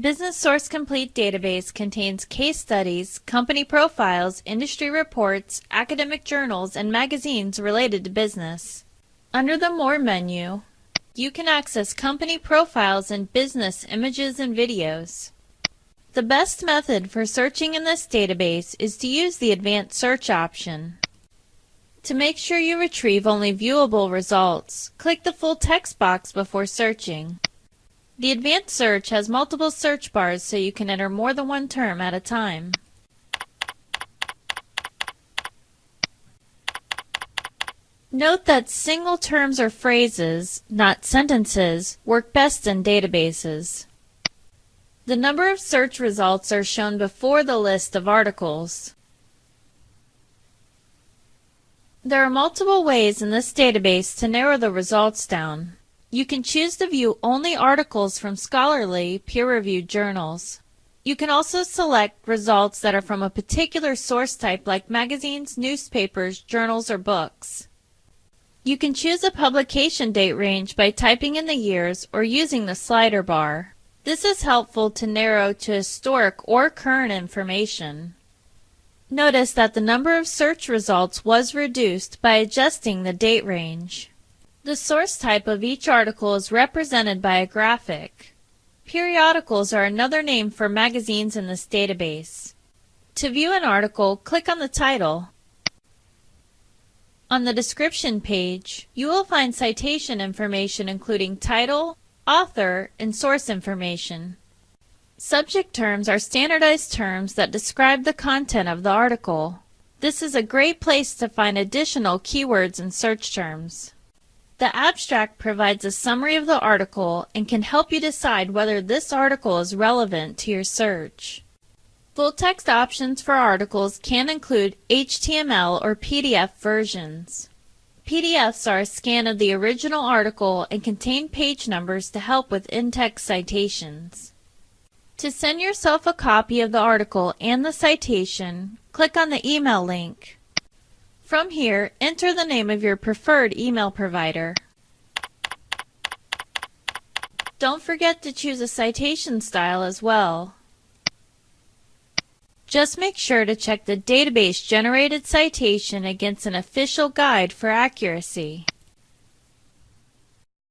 Business Source Complete database contains case studies, company profiles, industry reports, academic journals, and magazines related to business. Under the More menu, you can access company profiles and business images and videos. The best method for searching in this database is to use the Advanced Search option. To make sure you retrieve only viewable results, click the full text box before searching. The Advanced Search has multiple search bars so you can enter more than one term at a time. Note that single terms or phrases, not sentences, work best in databases. The number of search results are shown before the list of articles. There are multiple ways in this database to narrow the results down. You can choose to view only articles from scholarly, peer-reviewed journals. You can also select results that are from a particular source type like magazines, newspapers, journals, or books. You can choose a publication date range by typing in the years or using the slider bar. This is helpful to narrow to historic or current information. Notice that the number of search results was reduced by adjusting the date range. The source type of each article is represented by a graphic. Periodicals are another name for magazines in this database. To view an article, click on the title. On the description page, you will find citation information including title, author, and source information. Subject terms are standardized terms that describe the content of the article. This is a great place to find additional keywords and search terms. The abstract provides a summary of the article and can help you decide whether this article is relevant to your search. Full text options for articles can include HTML or PDF versions. PDFs are a scan of the original article and contain page numbers to help with in-text citations. To send yourself a copy of the article and the citation, click on the email link. From here, enter the name of your preferred email provider. Don't forget to choose a citation style as well. Just make sure to check the database generated citation against an official guide for accuracy.